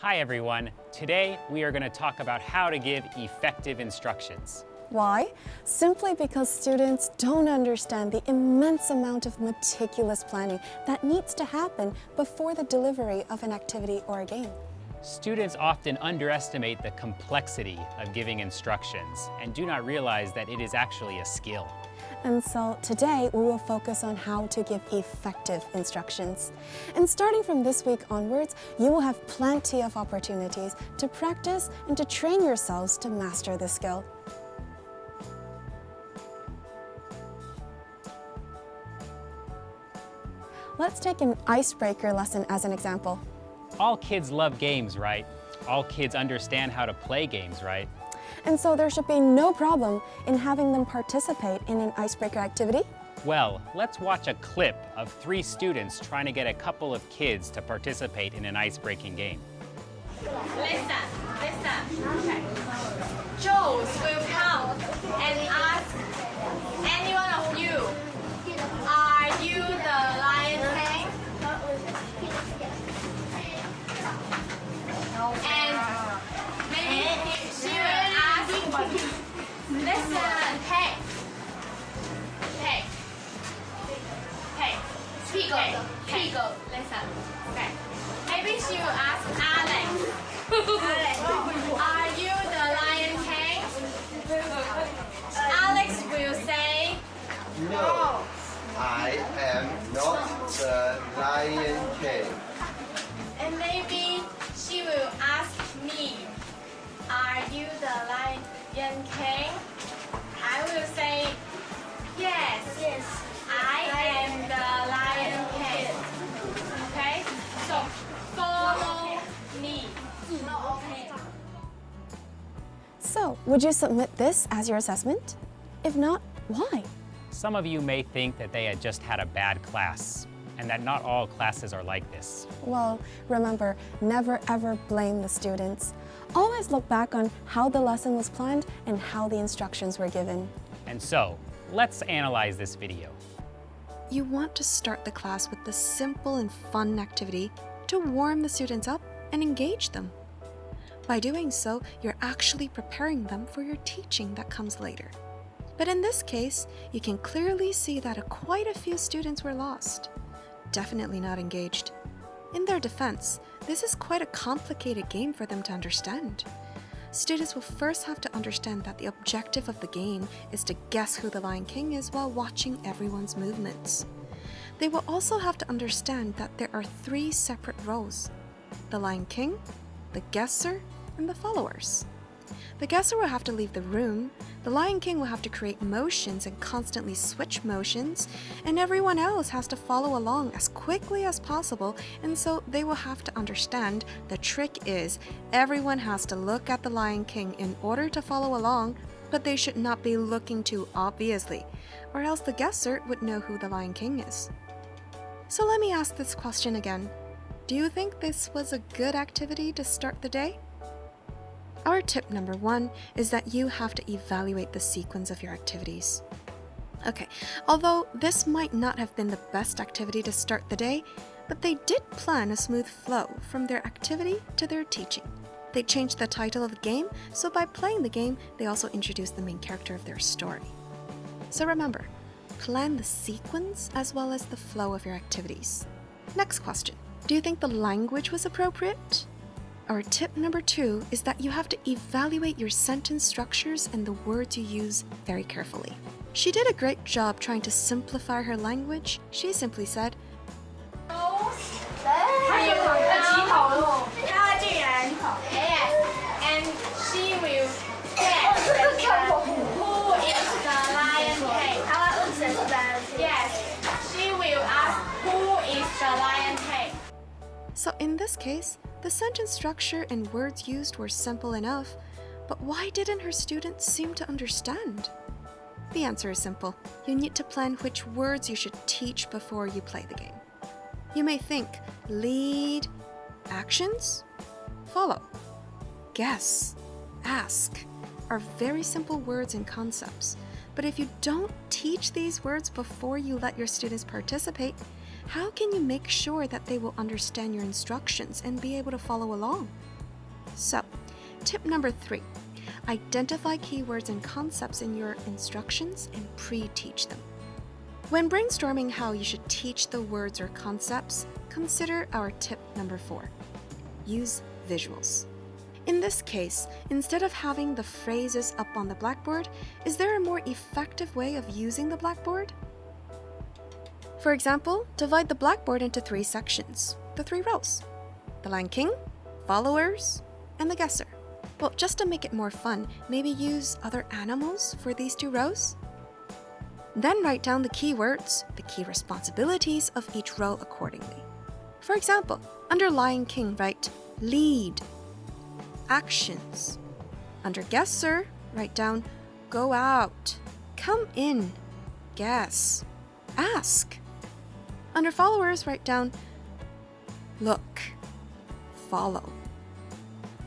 Hi everyone. Today we are going to talk about how to give effective instructions. Why? Simply because students don't understand the immense amount of meticulous planning that needs to happen before the delivery of an activity or a game. Students often underestimate the complexity of giving instructions and do not realize that it is actually a skill. And so today we will focus on how to give effective instructions. And starting from this week onwards, you will have plenty of opportunities to practice and to train yourselves to master this skill. Let's take an icebreaker lesson as an example. All kids love games, right? All kids understand how to play games, right? And so there should be no problem in having them participate in an icebreaker activity. Well, let's watch a clip of three students trying to get a couple of kids to participate in an ice-breaking game. Ask, listen, hey, hey, hey, Pigo, Pigo, listen, okay. Maybe will ask Alex, Alex, are you the Lion King? Alex will say, No, I am not the Lion King. and maybe she will ask me, are you the Lion King? I will say, yes, yes, I am the Lion King. Okay, so follow me. Okay. So, would you submit this as your assessment? If not, why? Some of you may think that they had just had a bad class and that not all classes are like this. Well, remember, never ever blame the students. Always look back on how the lesson was planned and how the instructions were given. And so, let's analyze this video. You want to start the class with a simple and fun activity to warm the students up and engage them. By doing so, you're actually preparing them for your teaching that comes later. But in this case, you can clearly see that quite a few students were lost. Definitely not engaged. In their defense, this is quite a complicated game for them to understand. Students will first have to understand that the objective of the game is to guess who the Lion King is while watching everyone's movements. They will also have to understand that there are three separate roles the Lion King, the guesser, and the followers. The guesser will have to leave the room, the Lion King will have to create motions and constantly switch motions, and everyone else has to follow along as quickly as possible, and so they will have to understand the trick is everyone has to look at the Lion King in order to follow along, but they should not be looking too obviously, or else the guesser would know who the Lion King is. So let me ask this question again. Do you think this was a good activity to start the day? Our tip number one is that you have to evaluate the sequence of your activities. Okay, although this might not have been the best activity to start the day, but they did plan a smooth flow from their activity to their teaching. They changed the title of the game, so by playing the game, they also introduced the main character of their story. So remember, plan the sequence as well as the flow of your activities. Next question Do you think the language was appropriate? Our tip number two is that you have to evaluate your sentence structures and the words you use very carefully. She did a great job trying to simplify her language. She simply said, and she will who is the lion king. Yes, she will ask who is the lion king. So in this case, the sentence structure and words used were simple enough, but why didn't her students seem to understand? The answer is simple. You need to plan which words you should teach before you play the game. You may think lead, actions, follow, guess, ask are very simple words and concepts. But if you don't teach these words before you let your students participate, how can you make sure that they will understand your instructions and be able to follow along? So, tip number three identify keywords and concepts in your instructions and pre teach them. When brainstorming how you should teach the words or concepts, consider our tip number four use visuals. In this case, instead of having the phrases up on the blackboard, is there a more effective way of using the blackboard? For example, divide the blackboard into three sections, the three rows. The Lion King, followers, and the guesser. Well, just to make it more fun, maybe use other animals for these two rows? Then write down the keywords, the key responsibilities of each row accordingly. For example, under Lion King, write lead, actions. Under guesser, write down go out, come in, guess, ask. Under followers, write down look, follow.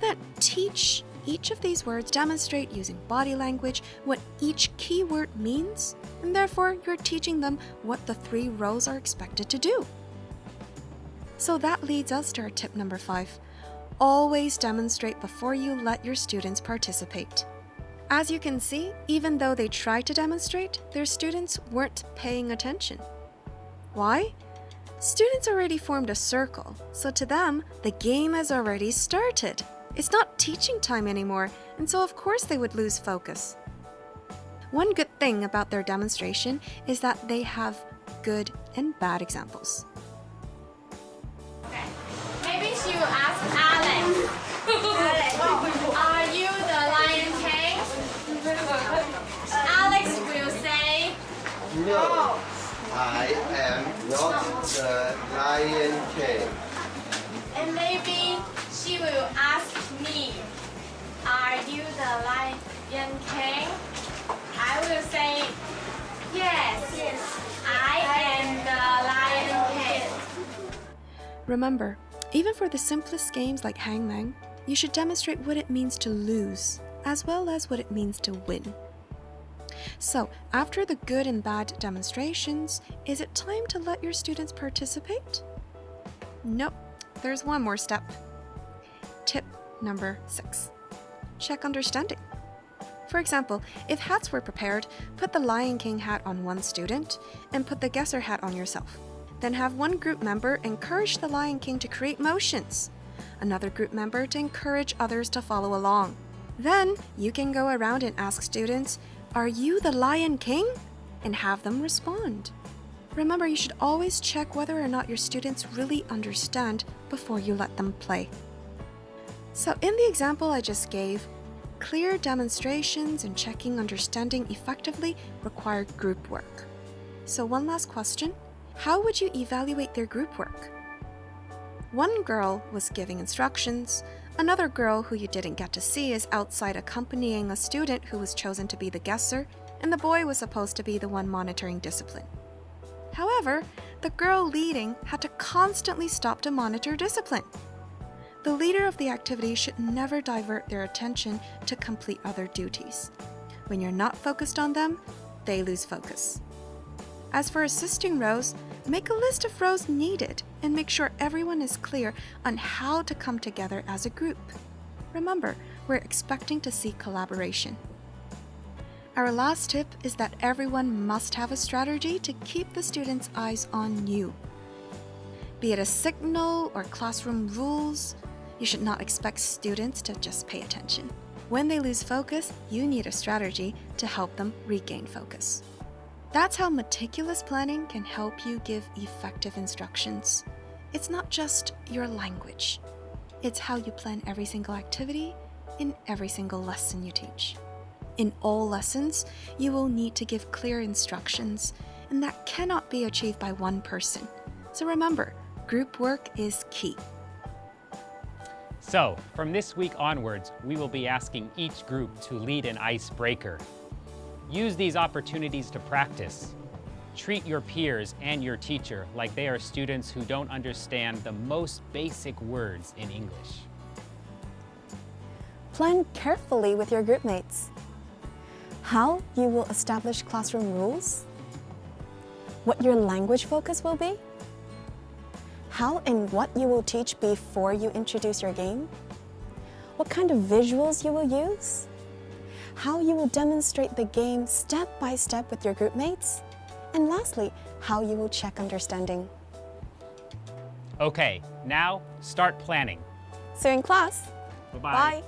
Then teach each of these words, demonstrate using body language what each keyword means, and therefore you're teaching them what the three rows are expected to do. So that leads us to our tip number five. Always demonstrate before you let your students participate. As you can see, even though they tried to demonstrate, their students weren't paying attention. Why? Students already formed a circle, so to them, the game has already started. It's not teaching time anymore, and so of course they would lose focus. One good thing about their demonstration is that they have good and bad examples. The uh, Lion King. and maybe she will ask me, are you the Lion King? I will say, yes, I am the Lion King. Remember, even for the simplest games like Hangman, you should demonstrate what it means to lose, as well as what it means to win. So, after the good and bad demonstrations, is it time to let your students participate? Nope, there's one more step. Tip number six check understanding. For example, if hats were prepared, put the Lion King hat on one student and put the guesser hat on yourself. Then have one group member encourage the Lion King to create motions, another group member to encourage others to follow along. Then you can go around and ask students, Are you the Lion King? and have them respond. Remember, you should always check whether or not your students really understand before you let them play. So, in the example I just gave, clear demonstrations and checking understanding effectively require group work. So, one last question How would you evaluate their group work? One girl was giving instructions, another girl who you didn't get to see is outside accompanying a student who was chosen to be the guesser, and the boy was supposed to be the one monitoring discipline. However, the girl leading had to constantly stop to monitor discipline. The leader of the activity should never divert their attention to complete other duties. When you're not focused on them, they lose focus. As for assisting rows, make a list of rows needed and make sure everyone is clear on how to come together as a group. Remember, we're expecting to see collaboration. Our last tip is that everyone must have a strategy to keep the students' eyes on you. Be it a signal or classroom rules, you should not expect students to just pay attention. When they lose focus, you need a strategy to help them regain focus. That's how meticulous planning can help you give effective instructions. It's not just your language, it's how you plan every single activity in every single lesson you teach. In all lessons, you will need to give clear instructions, and that cannot be achieved by one person. So remember, group work is key. So, from this week onwards, we will be asking each group to lead an icebreaker. Use these opportunities to practice. Treat your peers and your teacher like they are students who don't understand the most basic words in English. Plan carefully with your group mates. How you will establish classroom rules? What your language focus will be? how and what you will teach before you introduce your game, what kind of visuals you will use, how you will demonstrate the game step by step with your group mates, and lastly, how you will check understanding. Okay, now start planning. See you in class. Bye-bye. Bye.